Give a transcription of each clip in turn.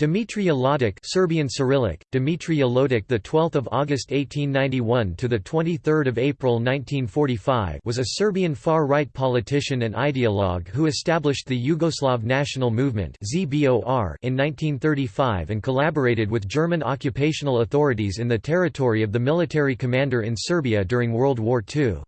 Dimitrije Ljotic Serbian Cyrillic, Dimitrije Ljotic the 12th of August 1891 to the 23rd of April 1945 was a Serbian far-right politician and ideologue who established the Yugoslav National Movement (ZBOR) in 1935 and collaborated with German occupational authorities in the territory of the military commander in Serbia during World War II.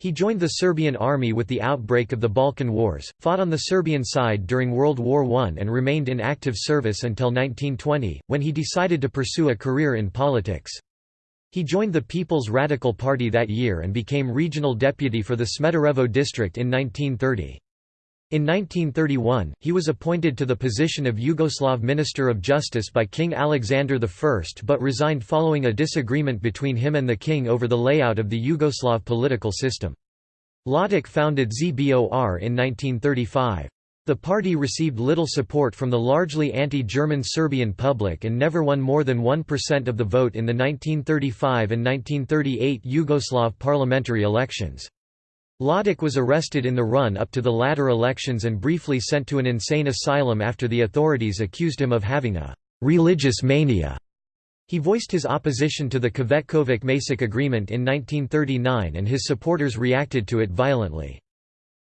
He joined the Serbian army with the outbreak of the Balkan Wars, fought on the Serbian side during World War I and remained in active service until 1920, when he decided to pursue a career in politics. He joined the People's Radical Party that year and became regional deputy for the Smederevo district in 1930. In 1931, he was appointed to the position of Yugoslav Minister of Justice by King Alexander I but resigned following a disagreement between him and the king over the layout of the Yugoslav political system. Ljotic founded ZBOR in 1935. The party received little support from the largely anti-German Serbian public and never won more than 1% of the vote in the 1935 and 1938 Yugoslav parliamentary elections. Ljotic was arrested in the run-up to the latter elections and briefly sent to an insane asylum after the authorities accused him of having a «religious mania». He voiced his opposition to the Cvetkovic-Macek agreement in 1939 and his supporters reacted to it violently.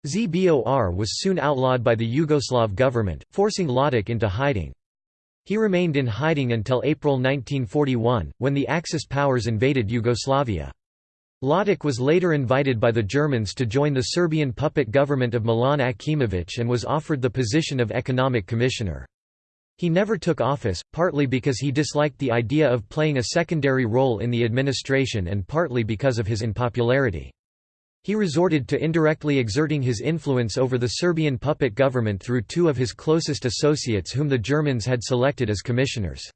ZBOR was soon outlawed by the Yugoslav government, forcing Ljotic into hiding. He remained in hiding until April 1941, when the Axis powers invaded Yugoslavia. Ljotic was later invited by the Germans to join the Serbian puppet government of Milan Akimović and was offered the position of economic commissioner. He never took office, partly because he disliked the idea of playing a secondary role in the administration and partly because of his unpopularity. He resorted to indirectly exerting his influence over the Serbian puppet government through two of his closest associates whom the Germans had selected as commissioners.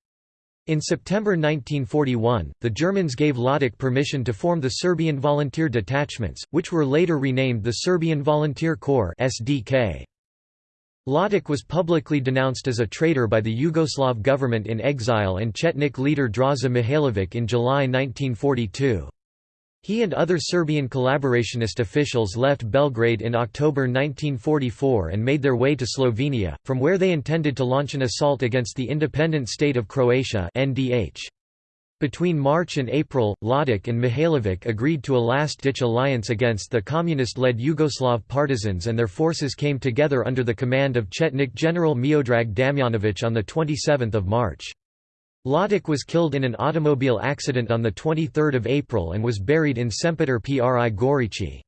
In September 1941, the Germans gave Ljotic permission to form the Serbian Volunteer Detachments, which were later renamed the Serbian Volunteer Corps SDK. Ljotic was publicly denounced as a traitor by the Yugoslav government in exile and Chetnik leader Draza Mihailovic in July 1942. He and other Serbian collaborationist officials left Belgrade in October 1944 and made their way to Slovenia, from where they intended to launch an assault against the independent state of Croatia. Between March and April, Ljotic and Mihailovic agreed to a last-ditch alliance against the communist-led Yugoslav partisans and their forces came together under the command of Chetnik General Miodrag Damjanovic on 27 March. Ljotic was killed in an automobile accident on 23 April and was buried in Sempeter Pri Gorici.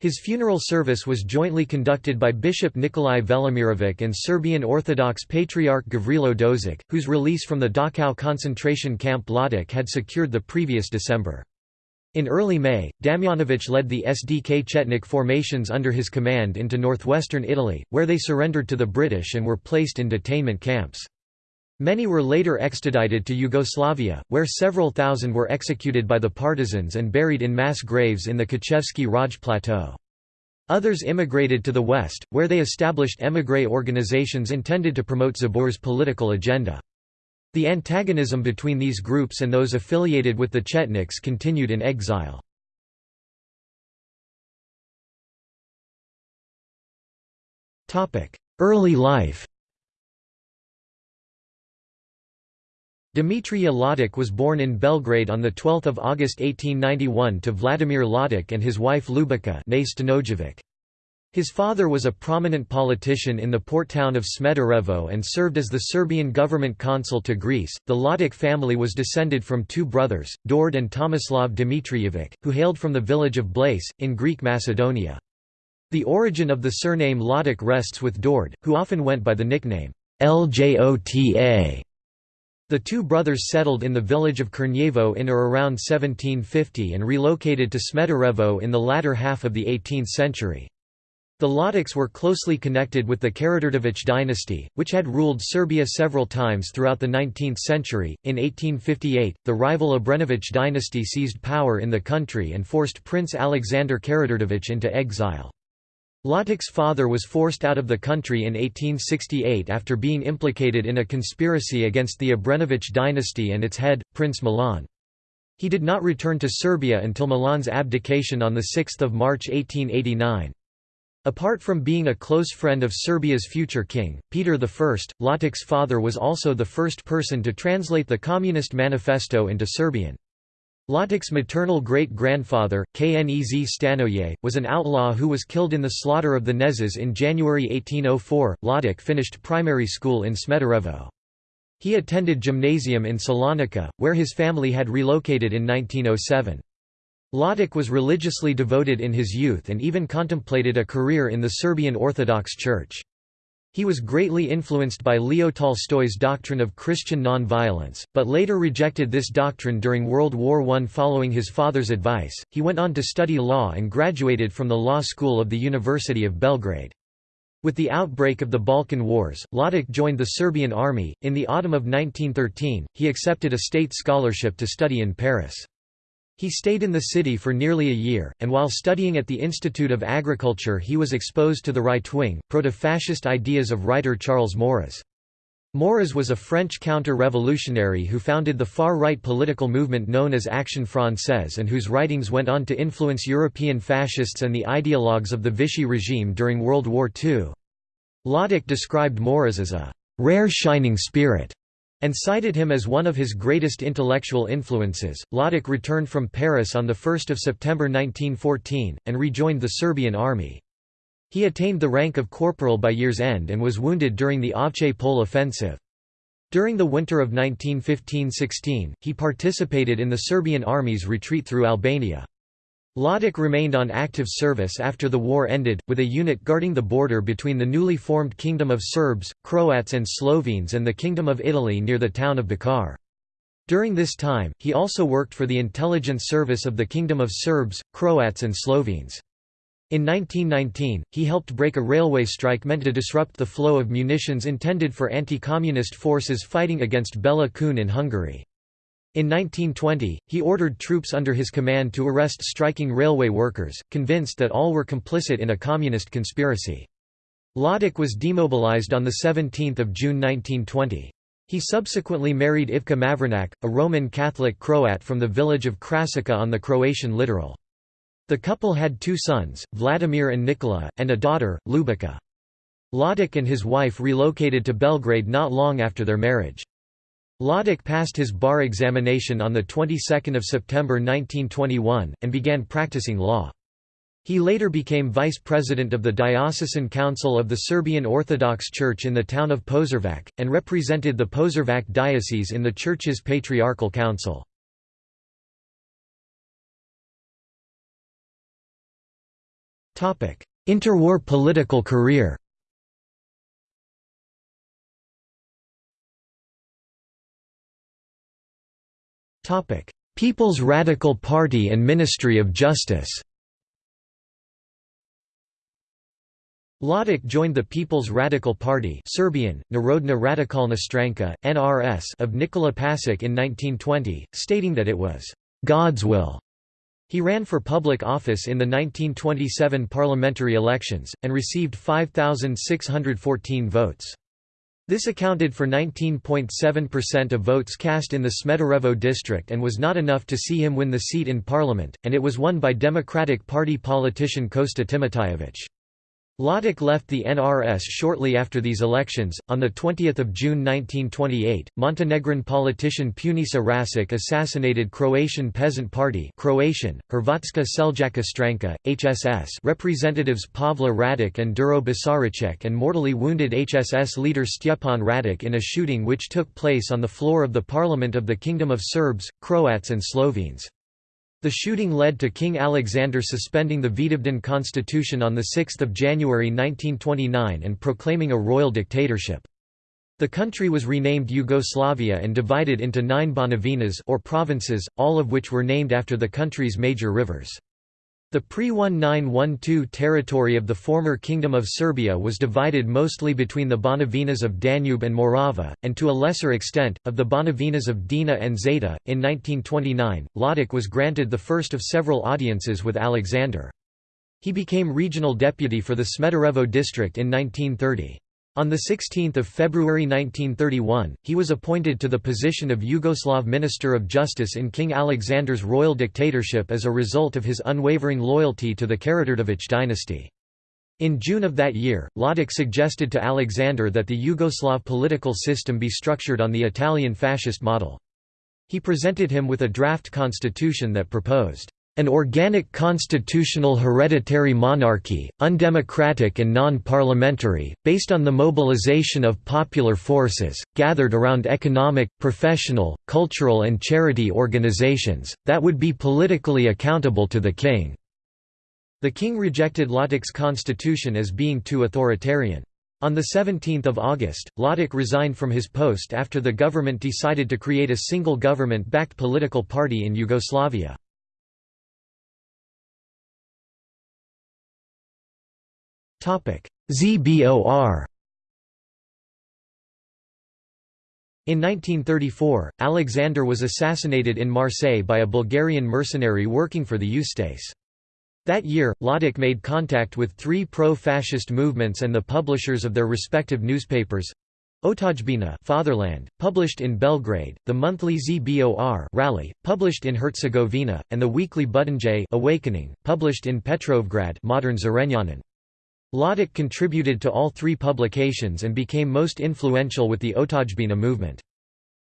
His funeral service was jointly conducted by Bishop Nikolai Velimirovic and Serbian Orthodox Patriarch Gavrilo Dozic, whose release from the Dachau concentration camp Ljotic had secured the previous December. In early May, Damjanovic led the SDK Chetnik formations under his command into northwestern Italy, where they surrendered to the British and were placed in detainment camps. Many were later extradited to Yugoslavia, where several thousand were executed by the partisans and buried in mass graves in the Kočevski Raj Plateau. Others immigrated to the West, where they established émigré organizations intended to promote ZBOR's political agenda. The antagonism between these groups and those affiliated with the Chetniks continued in exile. Early life Dimitrije Ljotic was born in Belgrade on 12 August 1891 to Vladimir Ljotic and his wife Ljubica His father was a prominent politician in the port town of Smederevo and served as the Serbian government consul to Greece. The Ljotic family was descended from two brothers, Dord and Tomislav Dimitrijevic, who hailed from the village of Blaise, in Greek Macedonia. The origin of the surname Ljotic rests with Dord, who often went by the nickname Ljota. The two brothers settled in the village of Krnjevo in or around 1750 and relocated to Smederevo in the latter half of the 18th century. The Ljotics were closely connected with the Karađorđević dynasty, which had ruled Serbia several times throughout the 19th century. In 1858, the rival Obrenović dynasty seized power in the country and forced Prince Alexander Karađorđević into exile. Ljotic's father was forced out of the country in 1868 after being implicated in a conspiracy against the Obrenović dynasty and its head, Prince Milan. He did not return to Serbia until Milan's abdication on 6 March 1889. Apart from being a close friend of Serbia's future king, Peter I, Ljotic's father was also the first person to translate the Communist Manifesto into Serbian. Ljotic's maternal great-grandfather, Knez Stanoje, was an outlaw who was killed in the slaughter of the Knezes in January 1804. Ljotic finished primary school in Smederevo. He attended gymnasium in Salonika, where his family had relocated in 1907. Ljotic was religiously devoted in his youth and even contemplated a career in the Serbian Orthodox Church. He was greatly influenced by Leo Tolstoy's doctrine of Christian non-violence, but later rejected this doctrine during World War I following his father's advice. He went on to study law and graduated from the law school of the University of Belgrade. With the outbreak of the Balkan Wars, Ljotic joined the Serbian army. In the autumn of 1913, he accepted a state scholarship to study in Paris. He stayed in the city for nearly a year, and while studying at the Institute of Agriculture he was exposed to the right-wing, proto-fascist ideas of writer Charles Maurras. Maurras was a French counter-revolutionary who founded the far-right political movement known as Action Française and whose writings went on to influence European fascists and the ideologues of the Vichy regime during World War II. Ljotic described Maurras as a «rare shining spirit» and cited him as one of his greatest intellectual influences. Ljotic returned from Paris on 1 September 1914, and rejoined the Serbian army. He attained the rank of corporal by year's end and was wounded during the Avche Pole offensive. During the winter of 1915–16, he participated in the Serbian army's retreat through Albania. Ljotic remained on active service after the war ended, with a unit guarding the border between the newly formed Kingdom of Serbs, Croats and Slovenes and the Kingdom of Italy near the town of Bakar. During this time, he also worked for the intelligence service of the Kingdom of Serbs, Croats and Slovenes. In 1919, he helped break a railway strike meant to disrupt the flow of munitions intended for anti-communist forces fighting against Bela Kun in Hungary. In 1920, he ordered troops under his command to arrest striking railway workers, convinced that all were complicit in a communist conspiracy. Ljotic was demobilized on 17 June 1920. He subsequently married Ivka Mavranak, a Roman Catholic Croat from the village of Krasica on the Croatian littoral. The couple had two sons, Vladimir and Nikola, and a daughter, Ljubica. Ljotic and his wife relocated to Belgrade not long after their marriage. Ljotic passed his bar examination on the 22nd of September 1921 and began practicing law. He later became vice president of the Diocesan Council of the Serbian Orthodox Church in the town of Požarevac, and represented the Požarevac diocese in the church's patriarchal council. Interwar political career People's Radical Party and Ministry of Justice Ljotic joined the People's Radical Party Serbian, Narodna Radikalna Stranka, NRS of Nikola Pasic in 1920, stating that it was «God's will». He ran for public office in the 1927 parliamentary elections, and received 5,614 votes. This accounted for 19.7% of votes cast in the Smederevo district and was not enough to see him win the seat in parliament, and it was won by Democratic Party politician Kosta Timotijević. Ljotic left the NRS shortly after these elections. On the 20th of June 1928, Montenegrin politician Punisa Rasic assassinated Croatian Peasant Party (Croatian: Hrvatska Seljaka Stranka, HSS) representatives Pavla Radic and Duro Basaricek and mortally wounded HSS leader Stjepan Radic in a shooting which took place on the floor of the Parliament of the Kingdom of Serbs, Croats and Slovenes. The shooting led to King Alexander suspending the Vidovdan constitution on 6 January 1929 and proclaiming a royal dictatorship. The country was renamed Yugoslavia and divided into nine Banovinas or provinces, all of which were named after the country's major rivers. The pre-1912 territory of the former Kingdom of Serbia was divided mostly between the Banovinas of Danube and Morava, and to a lesser extent, of the Banovinas of Drina and Zeta. In 1929, Ljotic was granted the first of several audiences with Alexander. He became regional deputy for the Smederevo district in 1930. On 16 February 1931, he was appointed to the position of Yugoslav Minister of Justice in King Alexander's royal dictatorship as a result of his unwavering loyalty to the Karađorđević dynasty. In June of that year, Ljotic suggested to Alexander that the Yugoslav political system be structured on the Italian fascist model. He presented him with a draft constitution that proposed an organic constitutional hereditary monarchy, undemocratic and non-parliamentary, based on the mobilization of popular forces, gathered around economic, professional, cultural and charity organizations, that would be politically accountable to the king." The king rejected Ljotic's constitution as being too authoritarian. On 17 August, Ljotic resigned from his post after the government decided to create a single government-backed political party in Yugoslavia. ZBOR In 1934, Alexander was assassinated in Marseille by a Bulgarian mercenary working for the Ustase. That year, Ljotic made contact with three pro-fascist movements and the publishers of their respective newspapers. Otadžbina Fatherland, published in Belgrade, the monthly ZBOR Rally, published in Herzegovina, and the weekly Butanj Awakening, published in Petrovgrad modern Zrenjanin. Ljotic contributed to all three publications and became most influential with the Otadžbina movement.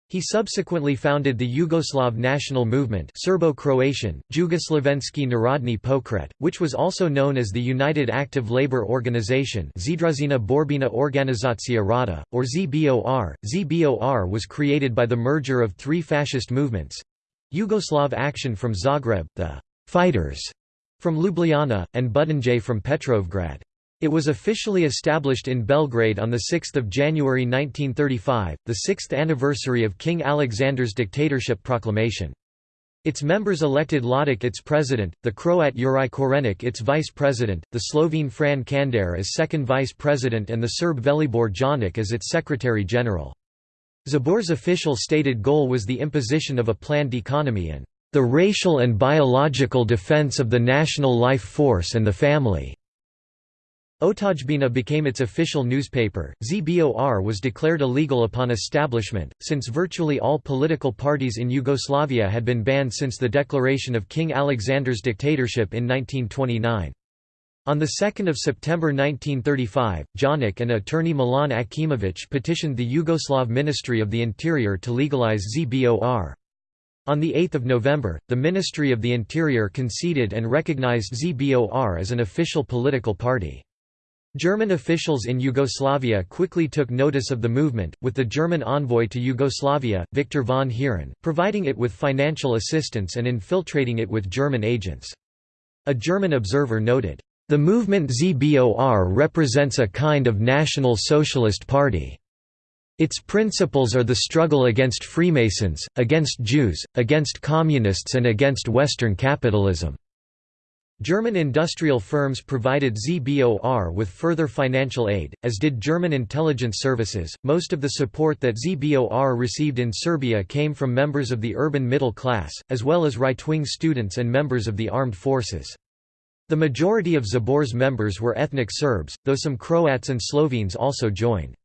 He subsequently founded the Yugoslav National Movement Serbo-Croatian, Jugoslavenski Narodni Pokret, which was also known as the United Active Labour Organization Združena Borbina Organizacija Rada, or ZBOR. ZBOR was created by the merger of three fascist movements—Yugoslav Action from Zagreb, the «Fighters» from Ljubljana, and Butanj from Petrovgrad. It was officially established in Belgrade on 6 January 1935, the sixth anniversary of King Alexander's dictatorship proclamation. Its members elected Ljotic its president, the Croat Juraj Korenik its vice president, the Slovene Fran Kandar as second vice president and the Serb Velibor Janic as its secretary-general. ZBOR's official stated goal was the imposition of a planned economy and the racial and biological defense of the national life force and the family. Otadžbina became its official newspaper. ZBOR was declared illegal upon establishment, since virtually all political parties in Yugoslavia had been banned since the declaration of King Alexander's dictatorship in 1929. On 2 September 1935, Janic and attorney Milan Akimović petitioned the Yugoslav Ministry of the Interior to legalize ZBOR. On 8 November, the Ministry of the Interior conceded and recognized ZBOR as an official political party. German officials in Yugoslavia quickly took notice of the movement, with the German envoy to Yugoslavia, Victor von Heeren, providing it with financial assistance and infiltrating it with German agents. A German observer noted, "...the movement ZBOR represents a kind of National Socialist Party. Its principles are the struggle against Freemasons, against Jews, against Communists and against Western capitalism." German industrial firms provided ZBOR with further financial aid, as did German intelligence services. Most of the support that ZBOR received in Serbia came from members of the urban middle class, as well as right wing students and members of the armed forces. The majority of ZBOR's members were ethnic Serbs, though some Croats and Slovenes also joined.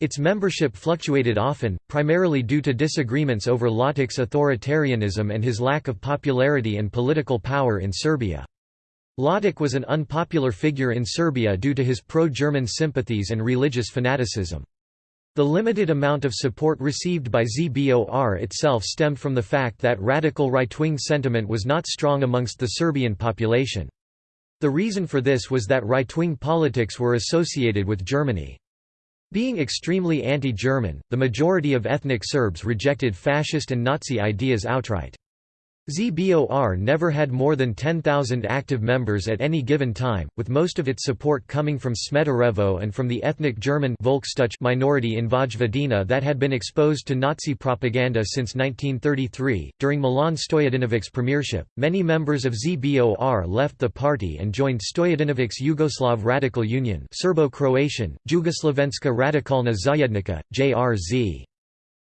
Its membership fluctuated often, primarily due to disagreements over Ljotic's authoritarianism and his lack of popularity and political power in Serbia. Ljotic was an unpopular figure in Serbia due to his pro-German sympathies and religious fanaticism. The limited amount of support received by ZBOR itself stemmed from the fact that radical right-wing sentiment was not strong amongst the Serbian population. The reason for this was that right-wing politics were associated with Germany. Being extremely anti-German, the majority of ethnic Serbs rejected fascist and Nazi ideas outright. ZBOR never had more than 10,000 active members at any given time, with most of its support coming from Smederevo and from the ethnic German minority in Vojvodina that had been exposed to Nazi propaganda since 1933. During Milan Stojadinovic's premiership, many members of ZBOR left the party and joined Stojadinovic's Yugoslav Radical Union, Serbo-Croatian, Jugoslavenska Radikalna Zajednica, JRZ.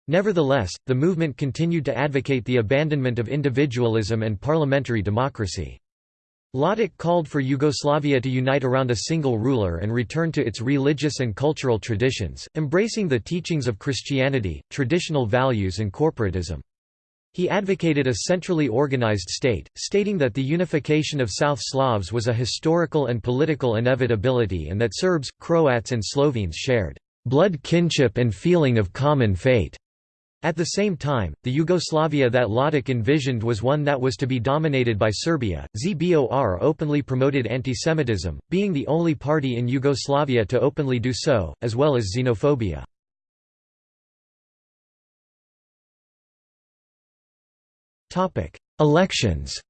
Nevertheless, the movement continued to advocate the abandonment of individualism and parliamentary democracy. Ljotic called for Yugoslavia to unite around a single ruler and return to its religious and cultural traditions, embracing the teachings of Christianity, traditional values and corporatism. He advocated a centrally organized state, stating that the unification of South Slavs was a historical and political inevitability and that Serbs, Croats and Slovenes shared blood kinship and feeling of common fate. At the same time, the Yugoslavia that Ljotic envisioned was one that was to be dominated by Serbia. ZBOR openly promoted antisemitism, being the only party in Yugoslavia to openly do so, as well as xenophobia. Elections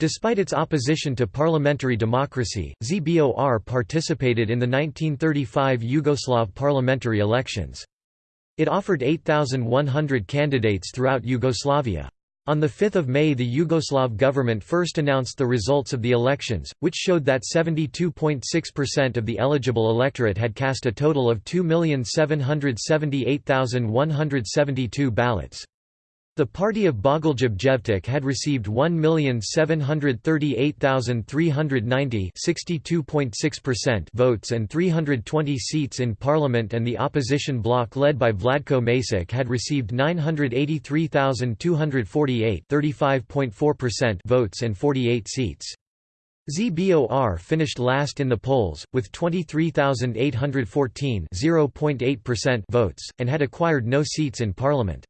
Despite its opposition to parliamentary democracy, ZBOR participated in the 1935 Yugoslav parliamentary elections. It offered 8,100 candidates throughout Yugoslavia. On 5 May the Yugoslav government first announced the results of the elections, which showed that 72.6% of the eligible electorate had cast a total of 2,778,172 ballots. The party of Bogoljub Jevtic had received 1,738,390 votes and 320 seats in parliament and the opposition bloc led by Vladko Macek had received 983,248 votes and 48 seats. ZBOR finished last in the polls, with 23,814 votes, and had acquired no seats in parliament.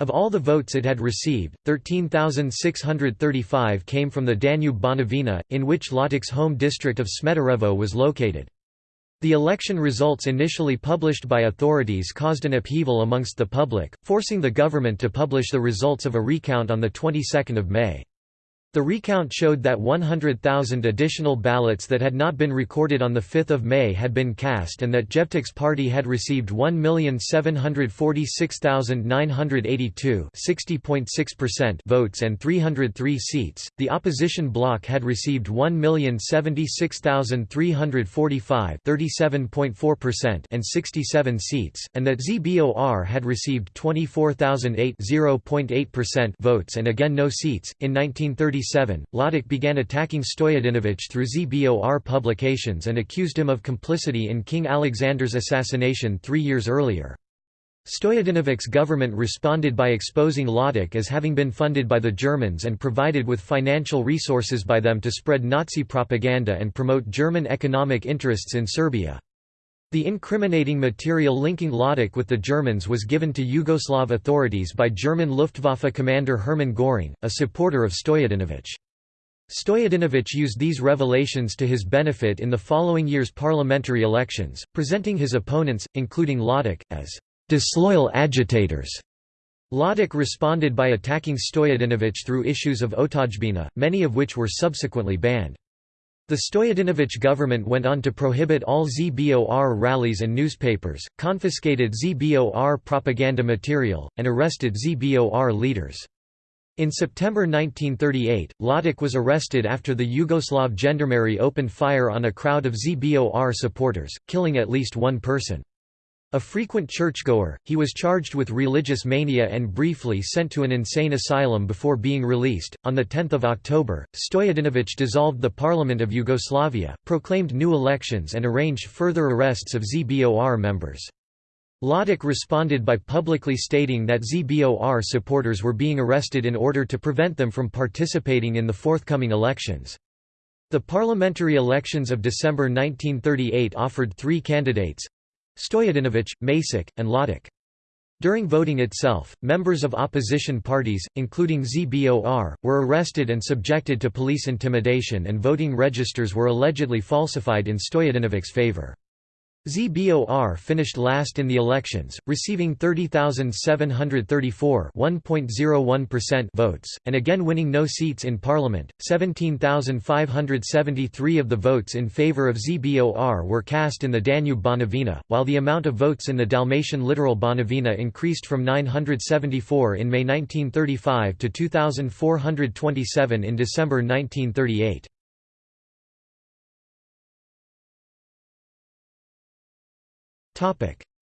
Of all the votes it had received, 13,635 came from the Danube-Banovina, in which Ljotic's home district of Smederevo was located. The election results initially published by authorities caused an upheaval amongst the public, forcing the government to publish the results of a recount on the 22nd of May. The recount showed that 100,000 additional ballots that had not been recorded on 5 May had been cast and that Jevtic's party had received 1,746,982 votes and 303 seats, the opposition bloc had received 1,076,345 and 67 seats, and that ZBOR had received 24,008 votes and again no seats. In 1930 1937, Ljotic began attacking Stojadinović through ZBOR publications and accused him of complicity in King Alexander's assassination three years earlier. Stojadinovic's government responded by exposing Ljotic as having been funded by the Germans and provided with financial resources by them to spread Nazi propaganda and promote German economic interests in Serbia. The incriminating material linking Ljotic with the Germans was given to Yugoslav authorities by German Luftwaffe commander Hermann Göring, a supporter of Stojadinovic. Stojadinovic used these revelations to his benefit in the following year's parliamentary elections, presenting his opponents, including Ljotic, as disloyal agitators. Ljotic responded by attacking Stojadinovic through issues of Otadžbina, many of which were subsequently banned. The Stojadinovic government went on to prohibit all ZBOR rallies and newspapers, confiscated ZBOR propaganda material, and arrested ZBOR leaders. In September 1938, Ljotic was arrested after the Yugoslav gendarmerie opened fire on a crowd of ZBOR supporters, killing at least one person. A frequent churchgoer, he was charged with religious mania and briefly sent to an insane asylum before being released. On the 10th of October, Stojadinovic dissolved the Parliament of Yugoslavia, proclaimed new elections and arranged further arrests of ZBOR members. Ljotic responded by publicly stating that ZBOR supporters were being arrested in order to prevent them from participating in the forthcoming elections. The parliamentary elections of December 1938 offered three candidates, Stojadinovic, Macek, and Ljotic. During voting itself, members of opposition parties, including ZBOR, were arrested and subjected to police intimidation and voting registers were allegedly falsified in Stojadinovic's favor. ZBOR finished last in the elections, receiving 30,734 votes, and again winning no seats in parliament. 17,573 of the votes in favor of ZBOR were cast in the Danube Banovina, while the amount of votes in the Dalmatian littoral Banovina increased from 974 in May 1935 to 2,427 in December 1938.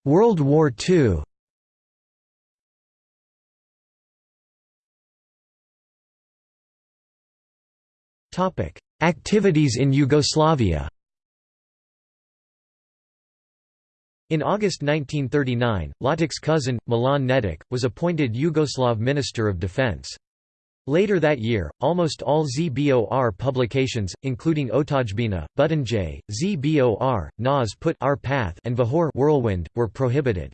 World War II Activities in Yugoslavia. In August 1939, Ljotic's cousin, Milan Nedic, was appointed Yugoslav Minister of Defense. Later that year, almost all ZBOR publications, including Otadžbina, Butunjay, ZBOR, Nas Put Our Path and Vahor Whirlwind, were prohibited.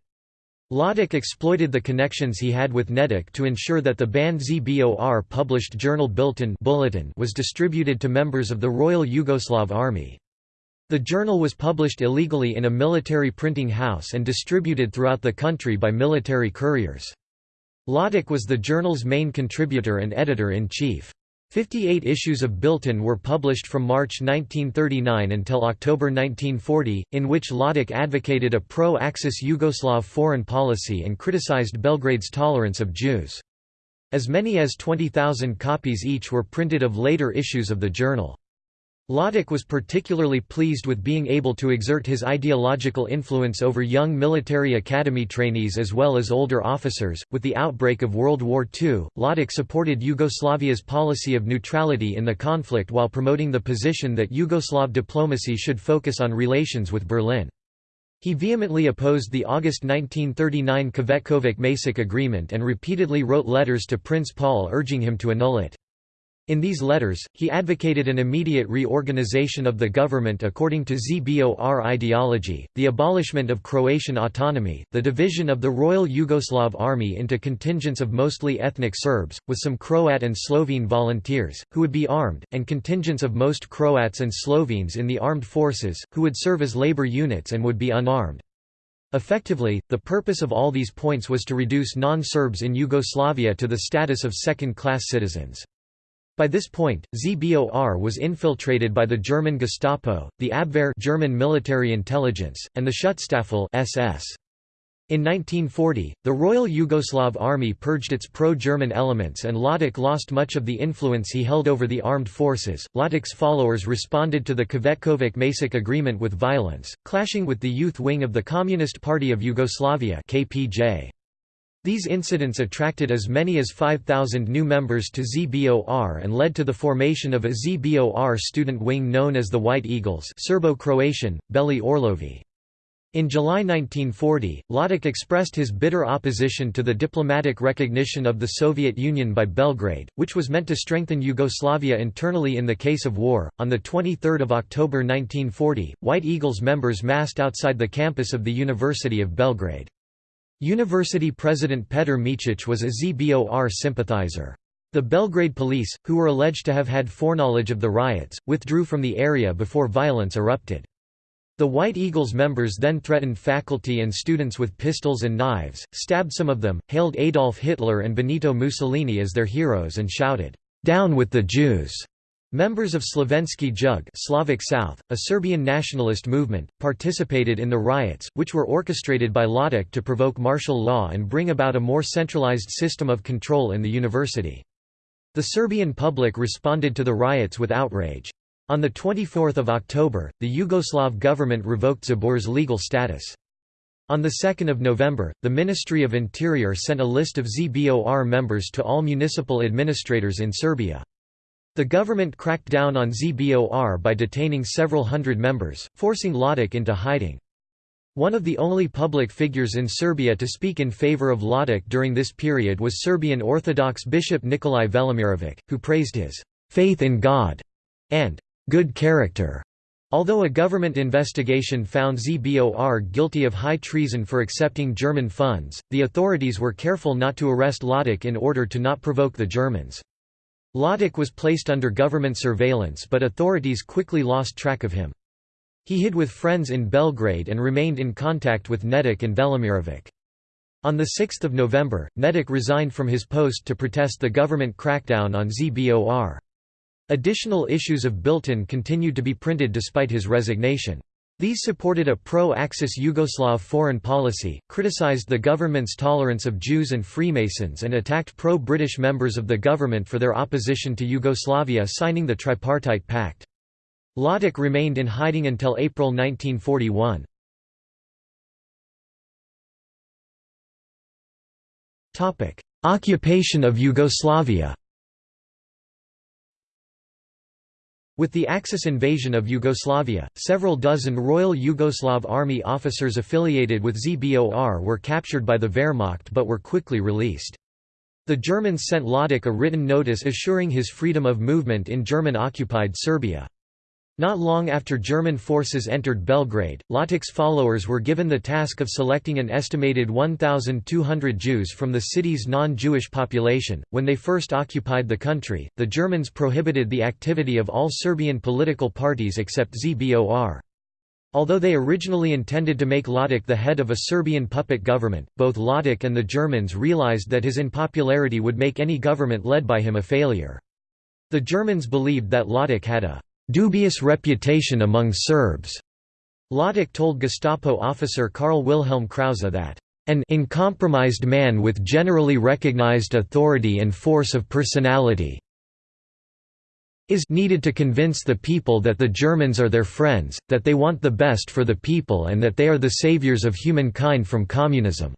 Ljotic exploited the connections he had with Nedic to ensure that the banned ZBOR published journal Bilten Bulletin was distributed to members of the Royal Yugoslav Army. The journal was published illegally in a military printing house and distributed throughout the country by military couriers. Ljotic was the journal's main contributor and editor-in-chief. Fifty-eight issues of Bilten were published from March 1939 until October 1940, in which Ljotic advocated a pro-Axis Yugoslav foreign policy and criticized Belgrade's tolerance of Jews. As many as 20,000 copies each were printed of later issues of the journal. Ljotic was particularly pleased with being able to exert his ideological influence over young military academy trainees as well as older officers. With the outbreak of World War II, Ljotic supported Yugoslavia's policy of neutrality in the conflict while promoting the position that Yugoslav diplomacy should focus on relations with Berlin. He vehemently opposed the August 1939 Cvetkovic-Macek agreement and repeatedly wrote letters to Prince Paul urging him to annul it. In these letters, he advocated an immediate reorganization of the government according to ZBOR ideology, the abolishment of Croatian autonomy, the division of the Royal Yugoslav Army into contingents of mostly ethnic Serbs, with some Croat and Slovene volunteers, who would be armed, and contingents of most Croats and Slovenes in the armed forces, who would serve as labor units and would be unarmed. Effectively, the purpose of all these points was to reduce non-Serbs in Yugoslavia to the status of second-class citizens. By this point, ZBOR was infiltrated by the German Gestapo, the Abwehr German military intelligence, and the Schutzstaffel SS. In 1940, the Royal Yugoslav Army purged its pro-German elements and Ljotic lost much of the influence he held over the armed forces. Ljotic's followers responded to the Cvetkovic-Macek agreement with violence, clashing with the youth wing of the Communist Party of Yugoslavia KPJ. These incidents attracted as many as 5,000 new members to ZBOR and led to the formation of a ZBOR student wing known as the White Eagles Serbo-Croatian, Beli Orlovi. In July 1940, Ljotic expressed his bitter opposition to the diplomatic recognition of the Soviet Union by Belgrade, which was meant to strengthen Yugoslavia internally in the case of war. On the 23rd of October 1940, White Eagles members massed outside the campus of the University of Belgrade. University president Petar Micic was a ZBOR sympathizer. The Belgrade police, who were alleged to have had foreknowledge of the riots, withdrew from the area before violence erupted. The White Eagles members then threatened faculty and students with pistols and knives, stabbed some of them, hailed Adolf Hitler and Benito Mussolini as their heroes and shouted, "'Down with the Jews!' Members of Slovenski Jug Slavic South, a Serbian nationalist movement, participated in the riots, which were orchestrated by Ljotic to provoke martial law and bring about a more centralized system of control in the university. The Serbian public responded to the riots with outrage. On 24 October, the Yugoslav government revoked ZBOR's legal status. On 2 November, the Ministry of Interior sent a list of ZBOR members to all municipal administrators in Serbia. The government cracked down on ZBOR by detaining several hundred members, forcing Ljotic into hiding. One of the only public figures in Serbia to speak in favor of Ljotic during this period was Serbian Orthodox Bishop Nikolai Velimirovic, who praised his «faith in God» and «good character». Although a government investigation found ZBOR guilty of high treason for accepting German funds, the authorities were careful not to arrest Ljotic in order to not provoke the Germans. Ljotic was placed under government surveillance but authorities quickly lost track of him. He hid with friends in Belgrade and remained in contact with Nedic and Velimirovic. On 6 November, Nedic resigned from his post to protest the government crackdown on ZBOR. Additional issues of Bilten continued to be printed despite his resignation. These supported a pro-Axis Yugoslav foreign policy, criticized the government's tolerance of Jews and Freemasons and attacked pro-British members of the government for their opposition to Yugoslavia signing the Tripartite Pact. Ljotic remained in hiding until April 1941. Occupation of Yugoslavia With the Axis invasion of Yugoslavia, several dozen Royal Yugoslav Army officers affiliated with ZBOR were captured by the Wehrmacht but were quickly released. The Germans sent Ljotic a written notice assuring his freedom of movement in German-occupied Serbia. Not long after German forces entered Belgrade, Ljotic's followers were given the task of selecting an estimated 1,200 Jews from the city's non-Jewish population. When they first occupied the country, the Germans prohibited the activity of all Serbian political parties except ZBOR. Although they originally intended to make Ljotic the head of a Serbian puppet government, both Ljotic and the Germans realized that his unpopularity would make any government led by him a failure. The Germans believed that Ljotic had a dubious reputation among Serbs. Ljotic told Gestapo officer Karl Wilhelm Krause that an uncompromised man with generally recognized authority and force of personality is needed to convince the people that the Germans are their friends, that they want the best for the people and that they are the saviors of humankind from communism."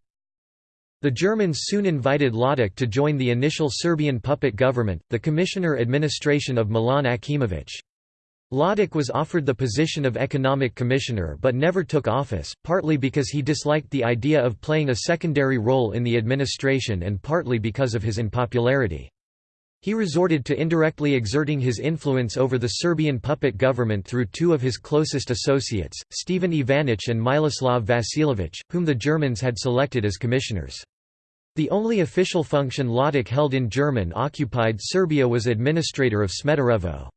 The Germans soon invited Ljotic to join the initial Serbian puppet government, the Commissioner Administration of Milan Akimović. Ljotic was offered the position of economic commissioner but never took office, partly because he disliked the idea of playing a secondary role in the administration and partly because of his unpopularity. He resorted to indirectly exerting his influence over the Serbian puppet government through two of his closest associates, Stephen Ivanic and Miloslav Vasiljevic, whom the Germans had selected as commissioners. The only official function Ljotic held in German-occupied Serbia was administrator of Smederevo.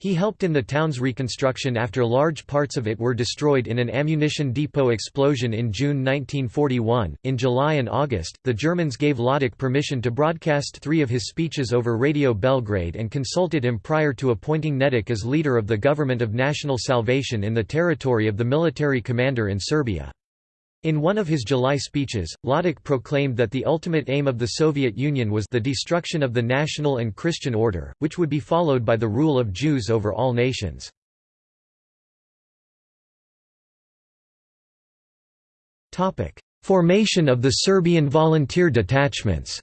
He helped in the town's reconstruction after large parts of it were destroyed in an ammunition depot explosion in June 1941. In July and August, the Germans gave Ljotic permission to broadcast three of his speeches over Radio Belgrade and consulted him prior to appointing Nedic as leader of the Government of National Salvation in the territory of the military commander in Serbia. In one of his July speeches, Ljotic proclaimed that the ultimate aim of the Soviet Union was the destruction of the national and Christian order, which would be followed by the rule of Jews over all nations. Formation of the Serbian volunteer detachments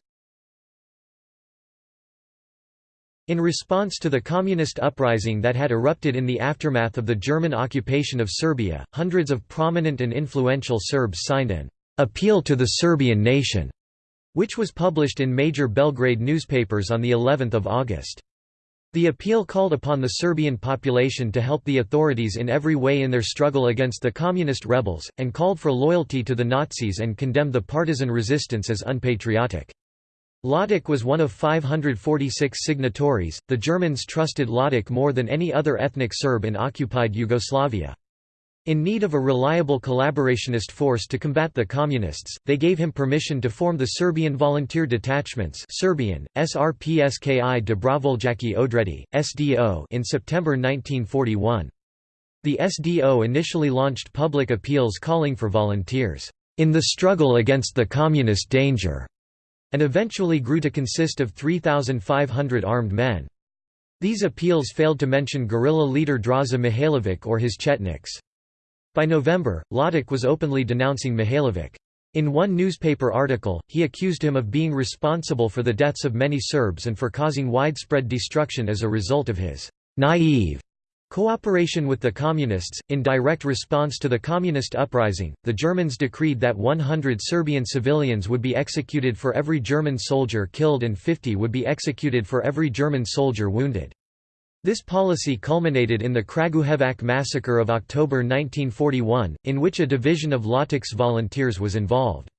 In response to the communist uprising that had erupted in the aftermath of the German occupation of Serbia, hundreds of prominent and influential Serbs signed an «Appeal to the Serbian Nation», which was published in major Belgrade newspapers on the 11th of August. The appeal called upon the Serbian population to help the authorities in every way in their struggle against the communist rebels, and called for loyalty to the Nazis and condemned the partisan resistance as unpatriotic. Ljotic was one of 546 signatories. The Germans trusted Ljotic more than any other ethnic Serb in occupied Yugoslavia. In need of a reliable collaborationist force to combat the Communists, they gave him permission to form the Serbian Volunteer Detachments Serbian, SRPSKI Dobrovoljaki Odredi, SDO in September 1941. The SDO initially launched public appeals calling for volunteers, "...in the struggle against the communist danger." And eventually grew to consist of 3,500 armed men. These appeals failed to mention guerrilla leader Draza Mihailovic or his Chetniks. By November, Ljotic was openly denouncing Mihailovic. In one newspaper article, he accused him of being responsible for the deaths of many Serbs and for causing widespread destruction as a result of his naive Cooperation with the Communists In direct response to the Communist uprising, the Germans decreed that 100 Serbian civilians would be executed for every German soldier killed and 50 would be executed for every German soldier wounded. This policy culminated in the Kragujevac massacre of October 1941, in which a division of Ljotic's volunteers was involved.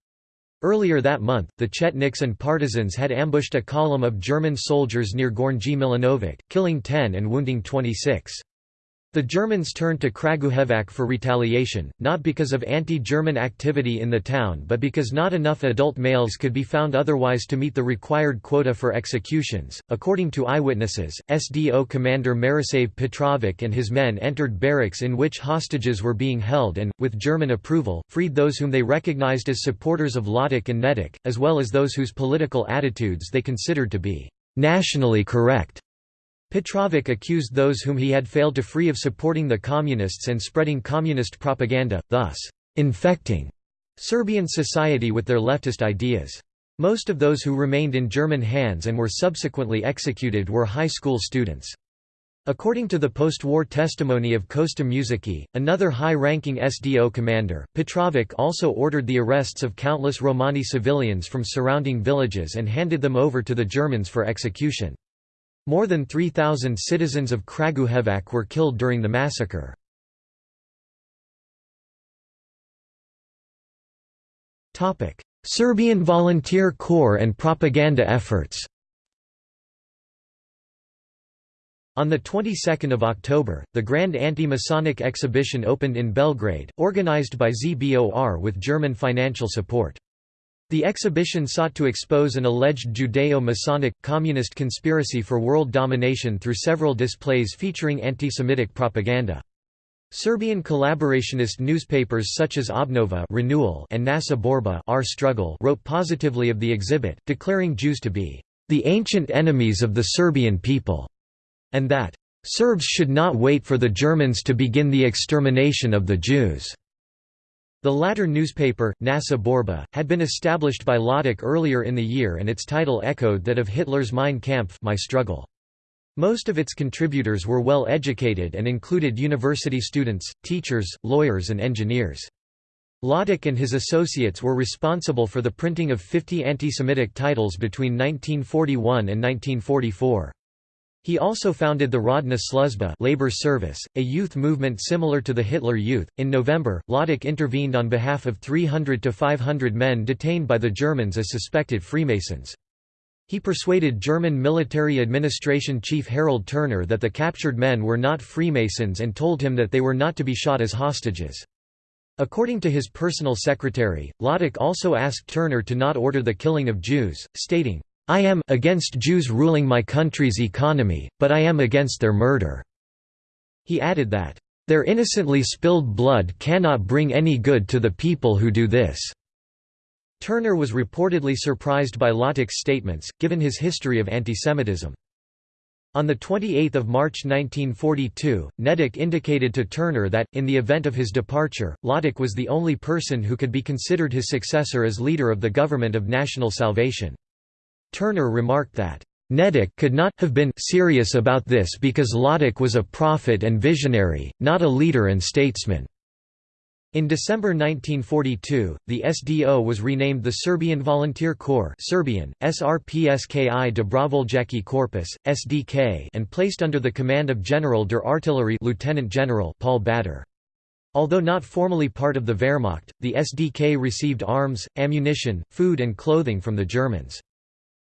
Earlier that month, the Chetniks and partisans had ambushed a column of German soldiers near Gornji Milanovac, killing 10 and wounding 26. The Germans turned to Kragujevac for retaliation, not because of anti-German activity in the town but because not enough adult males could be found otherwise to meet the required quota for executions. According to eyewitnesses, SDO commander Marisav Petrovic and his men entered barracks in which hostages were being held and, with German approval, freed those whom they recognized as supporters of Ljotic and Nedic, as well as those whose political attitudes they considered to be nationally correct. Petrovic accused those whom he had failed to free of supporting the Communists and spreading communist propaganda, thus, infecting Serbian society with their leftist ideas. Most of those who remained in German hands and were subsequently executed were high school students. According to the post-war testimony of Kosta Muziki, another high-ranking SDO commander, Petrovic also ordered the arrests of countless Romani civilians from surrounding villages and handed them over to the Germans for execution. More than 3,000 citizens of Kragujevac were killed during the massacre. Serbian Volunteer Corps and propaganda efforts On the 22nd of October, the Grand Anti-Masonic Exhibition opened in Belgrade, organized by ZBOR with German financial support. The exhibition sought to expose an alleged Judeo-Masonic, communist conspiracy for world domination through several displays featuring anti-Semitic propaganda. Serbian collaborationist newspapers such as Obnova Renewal and Nasa Borba Our Struggle wrote positively of the exhibit, declaring Jews to be the ancient enemies of the Serbian people and that Serbs should not wait for the Germans to begin the extermination of the Jews. The latter newspaper, Nasa Borba, had been established by Ljotic earlier in the year and its title echoed that of Hitler's Mein Kampf My Struggle. Most of its contributors were well educated and included university students, teachers, lawyers and engineers. Ljotic and his associates were responsible for the printing of 50 anti-Semitic titles between 1941 and 1944. He also founded the Rodna Sluzba labor service, a youth movement similar to the Hitler Youth. In November, Ljotic intervened on behalf of 300 to 500 men detained by the Germans as suspected Freemasons. He persuaded German military administration chief Harald Turner that the captured men were not Freemasons and told him that they were not to be shot as hostages. According to his personal secretary, Ljotic also asked Turner to not order the killing of Jews, stating, I am against Jews ruling my country's economy, but I am against their murder." He added that, "...their innocently spilled blood cannot bring any good to the people who do this." Turner was reportedly surprised by Ljotic's statements, given his history of antisemitism. On 28 March 1942, Nedić indicated to Turner that, in the event of his departure, Ljotic was the only person who could be considered his successor as leader of the Government of National Salvation. Turner remarked that, Nedić could not have been serious about this because Ljotic was a prophet and visionary, not a leader and statesman. In December 1942, the SDO was renamed the Serbian Volunteer Corps Serbian, SRPSKI Dobrovoljački Korpus, SDK and placed under the command of General der Artillerie Lieutenant General Paul Bader. Although not formally part of the Wehrmacht, the SDK received arms, ammunition, food and clothing from the Germans.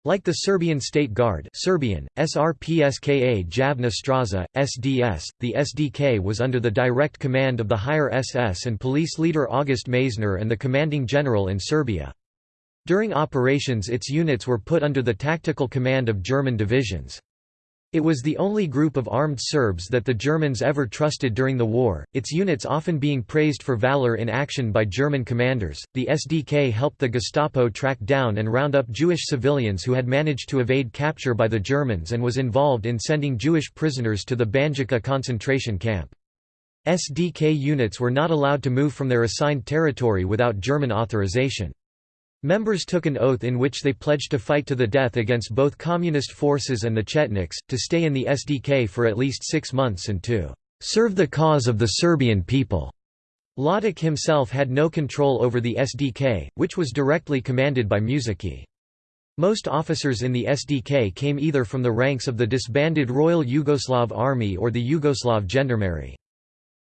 Like the Serbian State Guard Serbian, SRPSKA Javna Straza, SDS, the SDK was under the direct command of the higher SS and police leader August Meyszner and the commanding general in Serbia. During operations its units were put under the tactical command of German divisions. It was the only group of armed Serbs that the Germans ever trusted during the war, its units often being praised for valor in action by German commanders. The SDK helped the Gestapo track down and round up Jewish civilians who had managed to evade capture by the Germans and was involved in sending Jewish prisoners to the Banjica concentration camp. SDK units were not allowed to move from their assigned territory without German authorization. Members took an oath in which they pledged to fight to the death against both communist forces and the Chetniks, to stay in the SDK for at least six months and to "...serve the cause of the Serbian people." Ljotic himself had no control over the SDK, which was directly commanded by Mušicki. Most officers in the SDK came either from the ranks of the disbanded Royal Yugoslav Army or the Yugoslav Gendarmerie.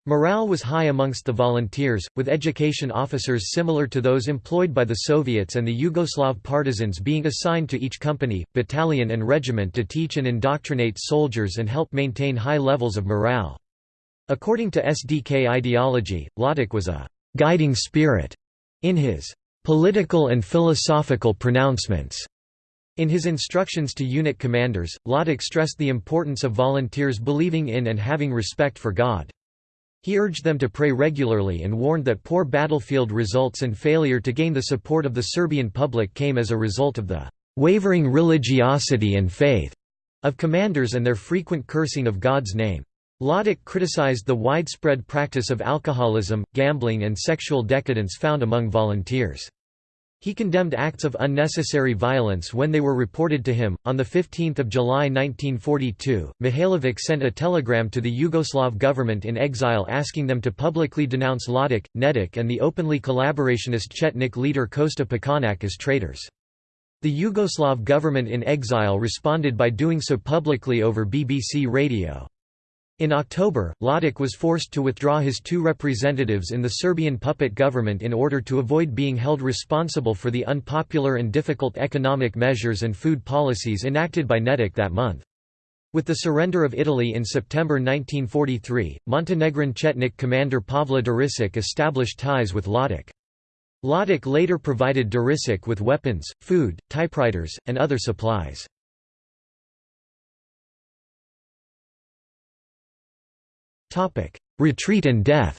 Morale was high amongst the volunteers, with education officers similar to those employed by the Soviets and the Yugoslav partisans being assigned to each company, battalion and regiment to teach and indoctrinate soldiers and help maintain high levels of morale. According to SDK ideology, Ljotic was a «guiding spirit» in his «political and philosophical pronouncements». In his instructions to unit commanders, Ljotic stressed the importance of volunteers believing in and having respect for God. He urged them to pray regularly and warned that poor battlefield results and failure to gain the support of the Serbian public came as a result of the wavering religiosity and faith of commanders and their frequent cursing of God's name. Ljotic criticized the widespread practice of alcoholism, gambling and sexual decadence found among volunteers. He condemned acts of unnecessary violence when they were reported to him. On 15 July 1942, Mihailovic sent a telegram to the Yugoslav government in exile asking them to publicly denounce Ljotic, Nedic and the openly collaborationist Chetnik leader Kosta Pećanac as traitors. The Yugoslav government in exile responded by doing so publicly over BBC radio. In October, Ljotic was forced to withdraw his two representatives in the Serbian puppet government in order to avoid being held responsible for the unpopular and difficult economic measures and food policies enacted by Nedic that month. With the surrender of Italy in September 1943, Montenegrin Chetnik commander Pavle Đurišić established ties with Ljotic. Ljotic later provided Đurišić with weapons, food, typewriters, and other supplies. Retreat and death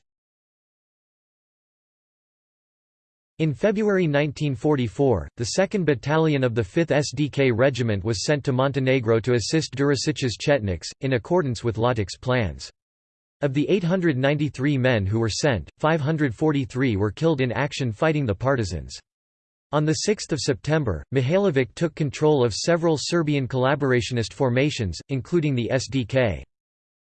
In February 1944, the 2nd Battalion of the 5th SDK Regiment was sent to Montenegro to assist Đurišić's Chetniks, in accordance with Ljotic's plans. Of the 893 men who were sent, 543 were killed in action fighting the partisans. On 6 September, Mihailovic took control of several Serbian collaborationist formations, including the SDK.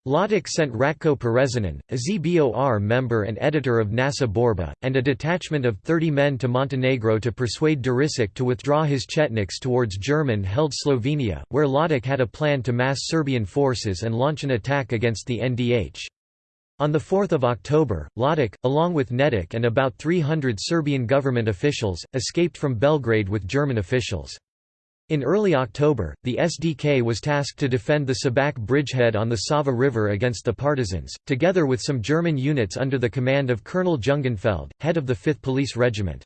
Ljotic sent Ratko Perezinan, a ZBOR member and editor of Nasa Borba, and a detachment of 30 men to Montenegro to persuade Đurišić to withdraw his Chetniks towards German-held Slovenia, where Ljotic had a plan to mass Serbian forces and launch an attack against the NDH. On 4 October, Ljotic, along with Nedic and about 300 Serbian government officials, escaped from Belgrade with German officials. In early October, the SDK was tasked to defend the Šabac bridgehead on the Sava River against the partisans, together with some German units under the command of Colonel Jungenfeld, head of the 5th Police Regiment.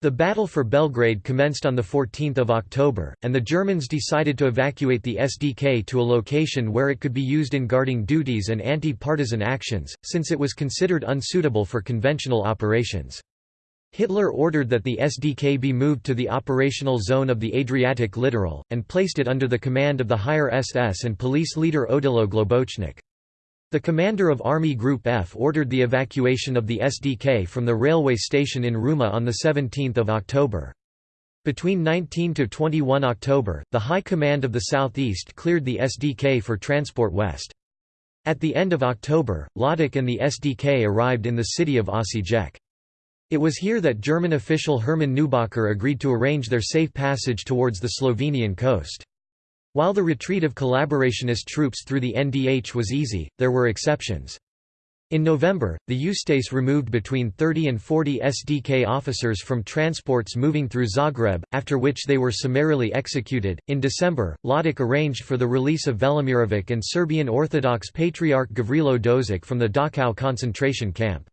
The battle for Belgrade commenced on 14 October, and the Germans decided to evacuate the SDK to a location where it could be used in guarding duties and anti-partisan actions, since it was considered unsuitable for conventional operations. Hitler ordered that the SDK be moved to the operational zone of the Adriatic littoral, and placed it under the command of the higher SS and police leader Odilo Globocnik. The commander of Army Group F ordered the evacuation of the SDK from the railway station in Ruma on 17 October. Between 19 to 21 October, the High Command of the Southeast cleared the SDK for transport west. At the end of October, Ljotic and the SDK arrived in the city of Osijek. It was here that German official Hermann Neubacher agreed to arrange their safe passage towards the Slovenian coast. While the retreat of collaborationist troops through the NDH was easy, there were exceptions. In November, the Ustase removed between 30 and 40 SDK officers from transports moving through Zagreb, after which they were summarily executed. In December, Ljotic arranged for the release of Velimirovic and Serbian Orthodox Patriarch Gavrilo Dožić from the Dachau concentration camp.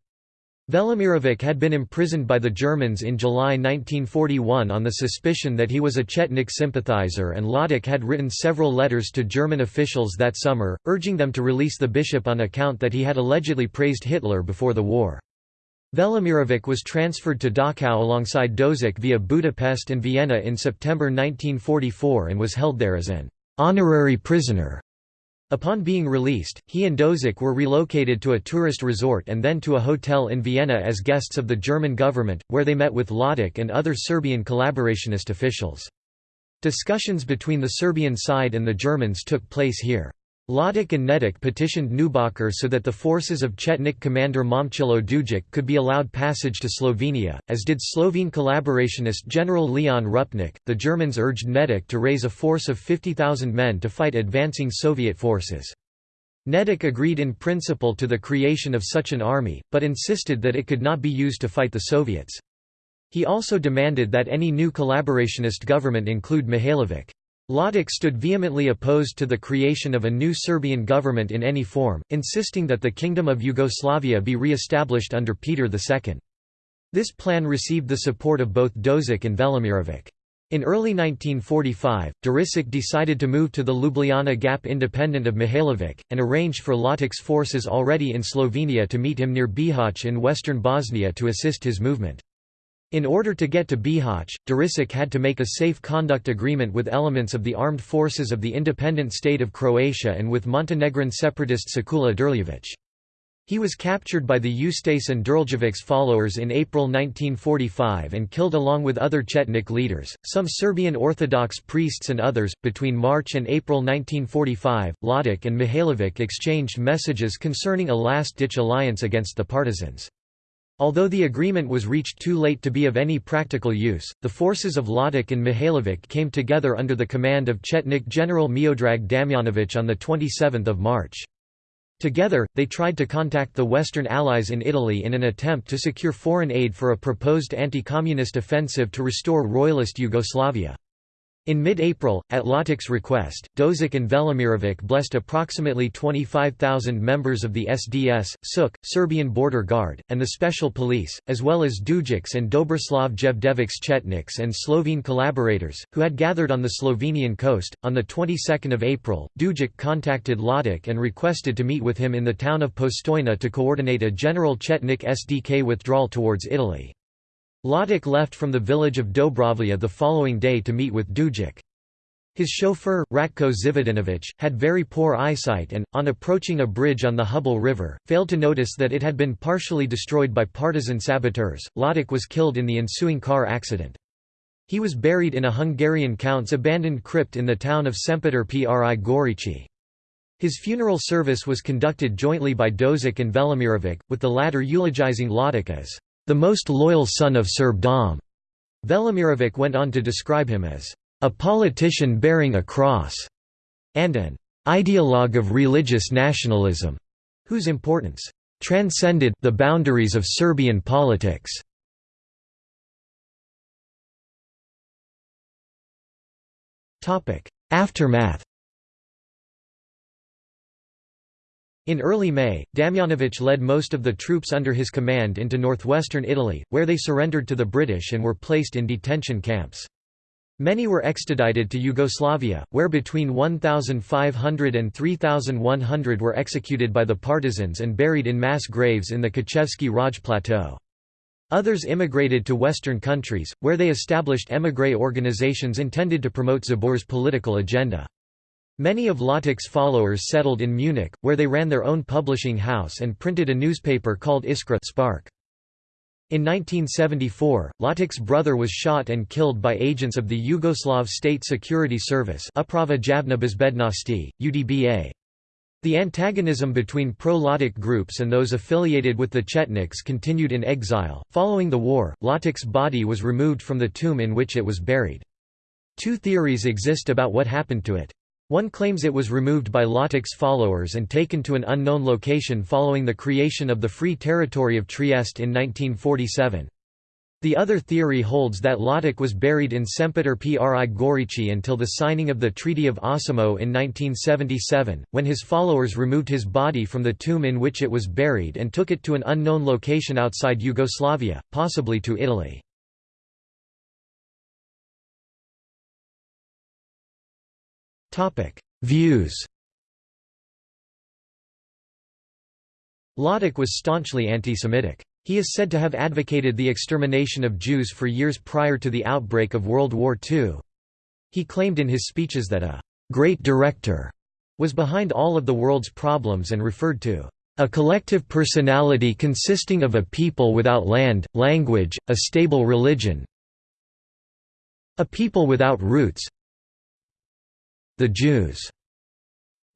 Velimirovic had been imprisoned by the Germans in July 1941 on the suspicion that he was a Chetnik sympathizer and Ljotic had written several letters to German officials that summer, urging them to release the bishop on account that he had allegedly praised Hitler before the war. Velimirovic was transferred to Dachau alongside Dožić via Budapest and Vienna in September 1944 and was held there as an honorary prisoner. Upon being released, he and Dožić were relocated to a tourist resort and then to a hotel in Vienna as guests of the German government, where they met with Ljotic and other Serbian collaborationist officials. Discussions between the Serbian side and the Germans took place here. Ljotic and Nedic petitioned Neubacher so that the forces of Chetnik commander Momčilo Đujić could be allowed passage to Slovenia, as did Slovene collaborationist General Leon Rupnik. The Germans urged Nedic to raise a force of 50,000 men to fight advancing Soviet forces. Nedic agreed in principle to the creation of such an army, but insisted that it could not be used to fight the Soviets. He also demanded that any new collaborationist government include Mihailovic. Ljotic stood vehemently opposed to the creation of a new Serbian government in any form, insisting that the Kingdom of Yugoslavia be re-established under Peter II. This plan received the support of both Dožić and Velimirovic. In early 1945, Đurišić decided to move to the Ljubljana Gap independent of Mihailovic, and arranged for Ljotic's forces already in Slovenia to meet him near Bihać in western Bosnia to assist his movement. In order to get to Bihać, Đurišić had to make a safe conduct agreement with elements of the armed forces of the independent state of Croatia and with Montenegrin separatist Sekula Drljević. He was captured by the Ustase and Đurđević followers in April 1945 and killed along with other Chetnik leaders, some Serbian Orthodox priests and others. Between March and April 1945, Ljotic and Mihailović exchanged messages concerning a last ditch alliance against the partisans. Although the agreement was reached too late to be of any practical use, the forces of Ljotic and Mihailović came together under the command of Chetnik General Miodrag Damjanović on 27 March. Together, they tried to contact the Western Allies in Italy in an attempt to secure foreign aid for a proposed anti-communist offensive to restore royalist Yugoslavia. In mid-April, at Ljotic's request, Dožić and Velimirovic blessed approximately 25,000 members of the SDS, SUK, Serbian Border Guard, and the Special Police, as well as Đujić and Dobroslav Jevdević's Chetniks and Slovene collaborators, who had gathered on the Slovenian coast. On the 22nd of April, Đujić contacted Ljotic and requested to meet with him in the town of Postojna to coordinate a general Chetnik SDK withdrawal towards Italy. Ljotic left from the village of Dobrovlja the following day to meet with Đujić. His chauffeur, Ratko Zivodinovic, had very poor eyesight and, on approaching a bridge on the Hubble River, failed to notice that it had been partially destroyed by partisan saboteurs. Ljotic was killed in the ensuing car accident. He was buried in a Hungarian count's abandoned crypt in the town of Sempeter pri Gorici. His funeral service was conducted jointly by Dožić and Velimirovic, with the latter eulogizing Ljotic as the most loyal son of Serbdom. Velimirovic went on to describe him as a politician bearing a cross and an ideologue of religious nationalism, whose importance transcended the boundaries of Serbian politics. Aftermath In early May, Damjanović led most of the troops under his command into northwestern Italy, where they surrendered to the British and were placed in detention camps. Many were extradited to Yugoslavia, where between 1,500 and 3,100 were executed by the partisans and buried in mass graves in the Kočevski Raj Plateau. Others immigrated to Western countries, where they established émigré organizations intended to promote ZBOR's political agenda. Many of Ljotic's followers settled in Munich, where they ran their own publishing house and printed a newspaper called Iskra Spark. In 1974, Ljotic's brother was shot and killed by agents of the Yugoslav State Security Service Uprava UDBA. The antagonism between pro-Ljotic groups and those affiliated with the Chetniks continued in exile. Following the war, Ljotic's body was removed from the tomb in which it was buried. Two theories exist about what happened to it. One claims it was removed by Ljotic's followers and taken to an unknown location following the creation of the Free Territory of Trieste in 1947. The other theory holds that Ljotic was buried in Sempeter pri Gorici until the signing of the Treaty of Osimo in 1977, when his followers removed his body from the tomb in which it was buried and took it to an unknown location outside Yugoslavia, possibly to Italy. Views Ljotic was staunchly anti-Semitic. He is said to have advocated the extermination of Jews for years prior to the outbreak of World War II. He claimed in his speeches that a «great director» was behind all of the world's problems and referred to a collective personality consisting of a people without land, language, a stable religion a people without roots, the Jews.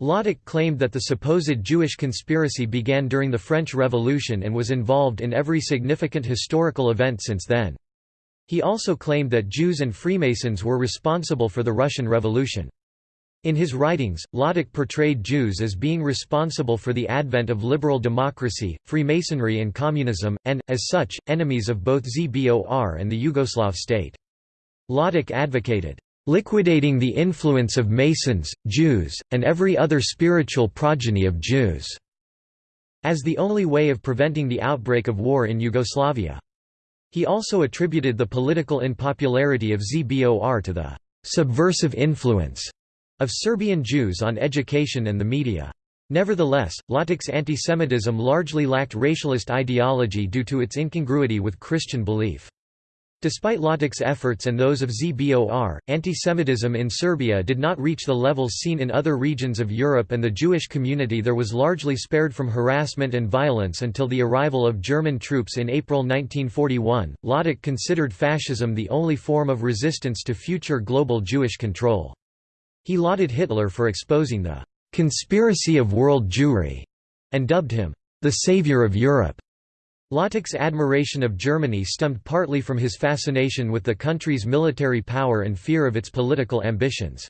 Ljotic claimed that the supposed Jewish conspiracy began during the French Revolution and was involved in every significant historical event since then. He also claimed that Jews and Freemasons were responsible for the Russian Revolution. In his writings, Ljotic portrayed Jews as being responsible for the advent of liberal democracy, Freemasonry and communism, and, as such, enemies of both ZBOR and the Yugoslav state. Ljotic advocated, liquidating the influence of Masons, Jews, and every other spiritual progeny of Jews, as the only way of preventing the outbreak of war in Yugoslavia. He also attributed the political unpopularity of ZBOR to the subversive influence of Serbian Jews on education and the media. Nevertheless, Ljotic's antisemitism largely lacked racialist ideology due to its incongruity with Christian belief. Despite Ljotic's efforts and those of ZBOR, antisemitism in Serbia did not reach the levels seen in other regions of Europe and the Jewish community there was largely spared from harassment and violence until the arrival of German troops in April 1941. Ljotic considered fascism the only form of resistance to future global Jewish control. He lauded Hitler for exposing the conspiracy of world Jewry and dubbed him the savior of Europe. Ljotic's admiration of Germany stemmed partly from his fascination with the country's military power and fear of its political ambitions.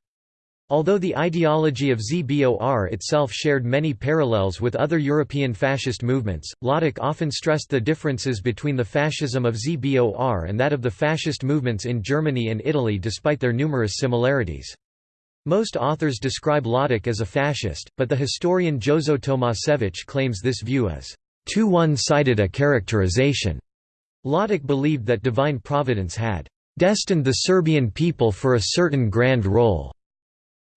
Although the ideology of ZBOR itself shared many parallels with other European fascist movements, Ljotic often stressed the differences between the fascism of ZBOR and that of the fascist movements in Germany and Italy despite their numerous similarities. Most authors describe Ljotic as a fascist, but the historian Jozo Tomasevich claims this view as too one-sided a characterization. Ljotic believed that divine providence had destined the Serbian people for a certain grand role.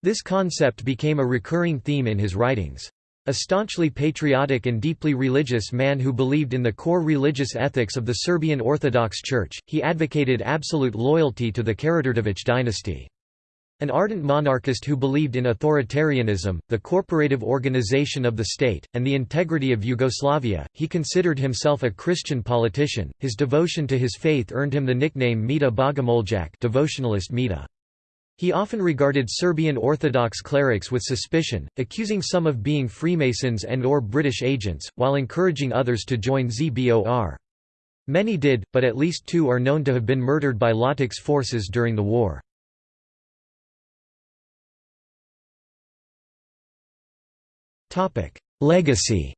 This concept became a recurring theme in his writings. A staunchly patriotic and deeply religious man who believed in the core religious ethics of the Serbian Orthodox Church, he advocated absolute loyalty to the Karađorđević dynasty. An ardent monarchist who believed in authoritarianism, the corporative organization of the state, and the integrity of Yugoslavia, he considered himself a Christian politician. His devotion to his faith earned him the nickname Mita Bogomoljak, devotionalist Mita. He often regarded Serbian Orthodox clerics with suspicion, accusing some of being Freemasons and or British agents, while encouraging others to join ZBOR. Many did, but at least two are known to have been murdered by Ljotic's forces during the war. Legacy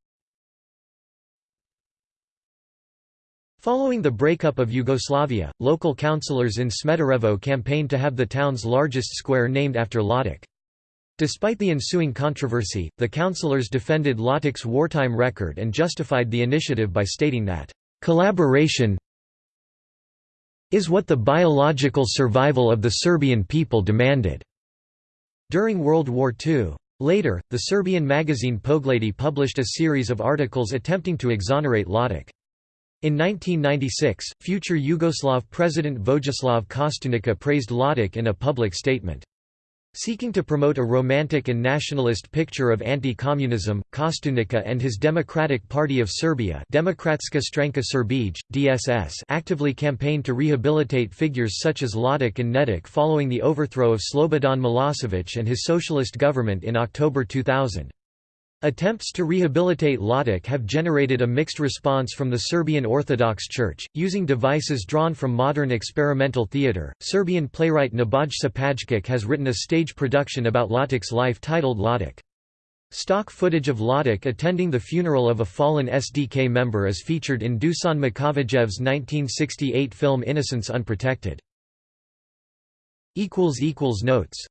Following the breakup of Yugoslavia, local councillors in Smederevo campaigned to have the town's largest square named after Ljotic. Despite the ensuing controversy, the councillors defended Ljotic's wartime record and justified the initiative by stating that, "...collaboration is what the biological survival of the Serbian people demanded." During World War II, Later, the Serbian magazine Pogledi published a series of articles attempting to exonerate Ljotic. In 1996, future Yugoslav President Vojislav Kostunica praised Ljotic in a public statement. Seeking to promote a romantic and nationalist picture of anti-communism, Kostunica and his Democratic Party of Serbia Demokratska Stranka Srbije, DSS actively campaigned to rehabilitate figures such as Ljotic and Nedic following the overthrow of Slobodan Milosevic and his socialist government in October 2000. Attempts to rehabilitate Ljotic have generated a mixed response from the Serbian Orthodox Church, using devices drawn from modern experimental theatre. Serbian playwright Nebojša Pajkic has written a stage production about Ljotic's life titled Ljotic. Stock footage of Ljotic attending the funeral of a fallen SDK member is featured in Dusan Makavejev's 1968 film Innocence Unprotected. Notes